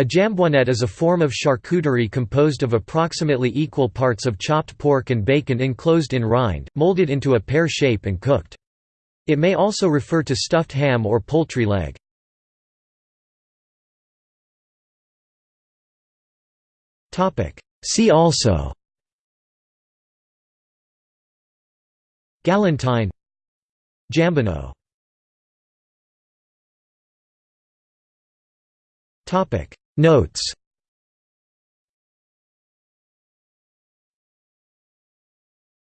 A jambonette is a form of charcuterie composed of approximately equal parts of chopped pork and bacon enclosed in rind, molded into a pear shape and cooked. It may also refer to stuffed ham or poultry leg. See also Galantine Jambonneau Notes